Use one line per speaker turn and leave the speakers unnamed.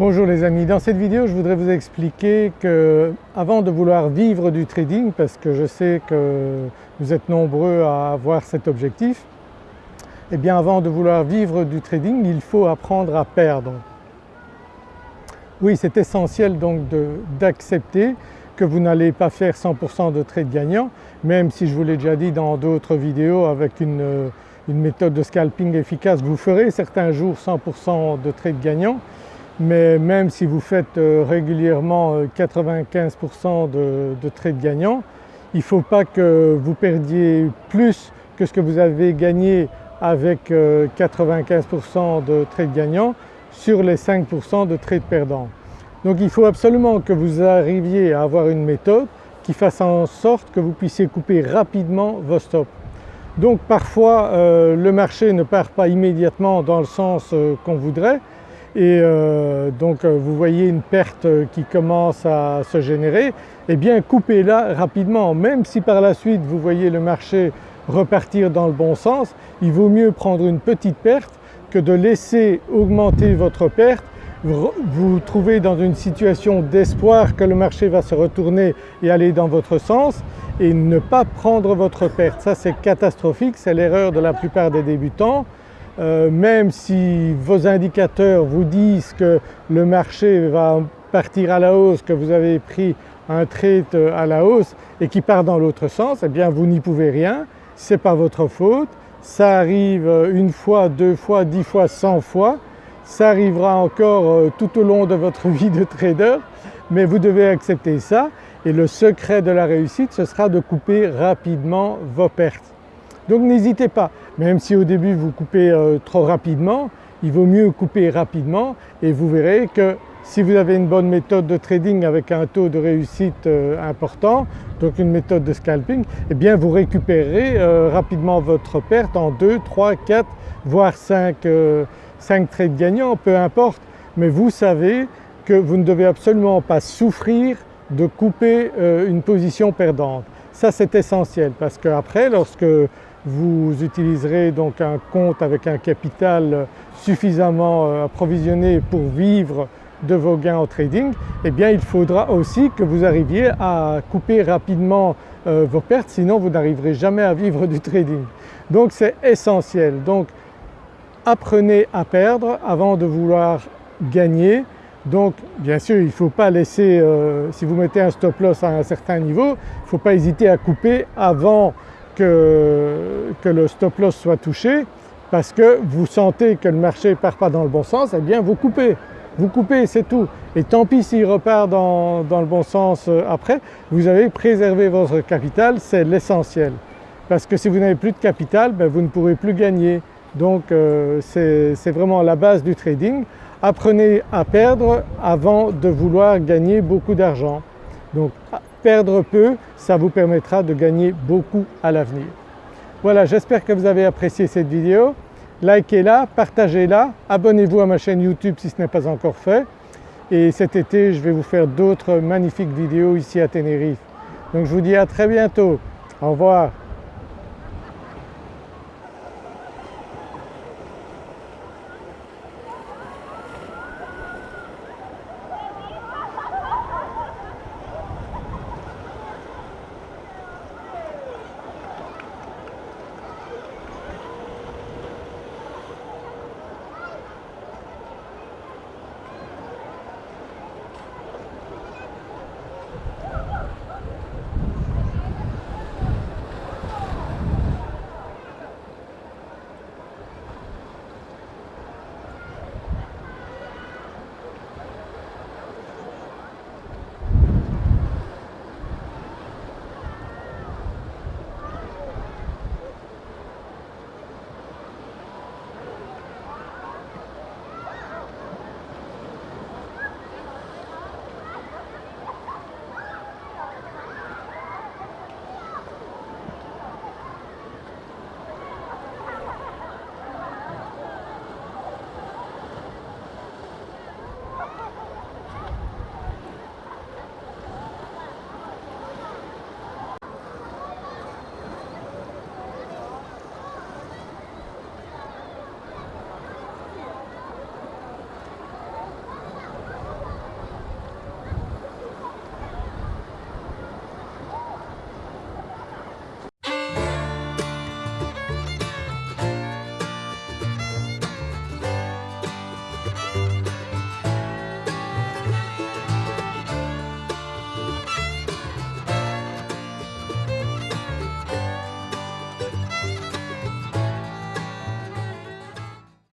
Bonjour les amis, dans cette vidéo je voudrais vous expliquer que avant de vouloir vivre du trading, parce que je sais que vous êtes nombreux à avoir cet objectif, et eh bien avant de vouloir vivre du trading il faut apprendre à perdre. Oui c'est essentiel donc d'accepter que vous n'allez pas faire 100% de trades gagnants, même si je vous l'ai déjà dit dans d'autres vidéos avec une, une méthode de scalping efficace, vous ferez certains jours 100% de trades gagnants mais même si vous faites euh, régulièrement 95% euh, de, trades gagnants, il ne faut pas que vous perdiez plus que ce que vous avez gagné avec 95% euh, de trades gagnants sur les 5% de trades perdants. Donc il faut absolument que vous arriviez à avoir une méthode qui fasse en sorte que vous puissiez couper rapidement vos stops. Donc parfois le marché ne part pas immédiatement dans le sens qu'on voudrait, et euh, donc euh, vous voyez une perte qui commence à se générer, eh bien coupez-la rapidement. Même si par la suite vous voyez le marché repartir dans le bon sens, il vaut mieux prendre une petite perte que de laisser augmenter votre perte, vous vous trouvez dans une situation d'espoir que le marché va se retourner et aller dans votre sens et ne pas prendre votre perte. Ça c'est catastrophique, c'est l'erreur de la plupart des débutants. Euh, même si vos indicateurs vous disent que le marché va partir à la hausse, que vous avez pris un trade à la hausse et qui part dans l'autre sens, eh bien vous n'y pouvez rien, ce n'est pas votre faute, ça arrive une fois, deux fois, dix fois, cent fois, ça arrivera encore euh, tout au long de votre vie de trader. Mais vous devez accepter ça. Et le secret de la réussite ce sera de couper rapidement vos pertes. Donc n'hésitez pas, même si au début vous coupez euh, trop rapidement, il vaut mieux couper rapidement et vous verrez que si vous avez une bonne méthode de trading avec un taux de réussite euh, important, donc une méthode de scalping, eh bien vous récupérez euh, rapidement votre perte en 2, 3, 4 voire 5, 5 trades gagnants, peu importe, mais vous savez que vous ne devez absolument pas souffrir de couper une position perdante. Ça c'est essentiel parce qu'après lorsque vous utiliserez donc un compte avec un capital suffisamment euh, approvisionné pour vivre de vos gains au trading, eh bien il faudra aussi que vous arriviez à couper rapidement euh, vos pertes sinon vous n'arriverez jamais à vivre du trading. Donc c'est essentiel. Donc apprenez à perdre avant de vouloir gagner. Donc bien sûr il ne faut pas laisser, euh, si vous mettez un stop loss à un certain niveau, il ne faut pas hésiter à couper avant que, le stop loss soit touché parce que vous sentez que le marché ne part pas dans le bon sens, eh bien vous coupez, vous coupez c'est tout. Et tant pis s'il repart dans, le bon sens euh, après, vous avez préservé votre capital, c'est l'essentiel. Parce que si vous n'avez plus de capital, ben, vous ne pourrez plus gagner. Donc euh, c'est vraiment la base du trading. Apprenez à perdre avant de vouloir gagner beaucoup d'argent. Donc perdre peu, ça vous permettra de gagner beaucoup à l'avenir. Voilà j'espère que vous avez apprécié cette vidéo, likez-la, partagez-la, abonnez-vous à ma chaîne YouTube si ce n'est pas encore fait et cet été je vais vous faire d'autres magnifiques vidéos ici à Tenerife. Donc je vous dis à très bientôt, au revoir.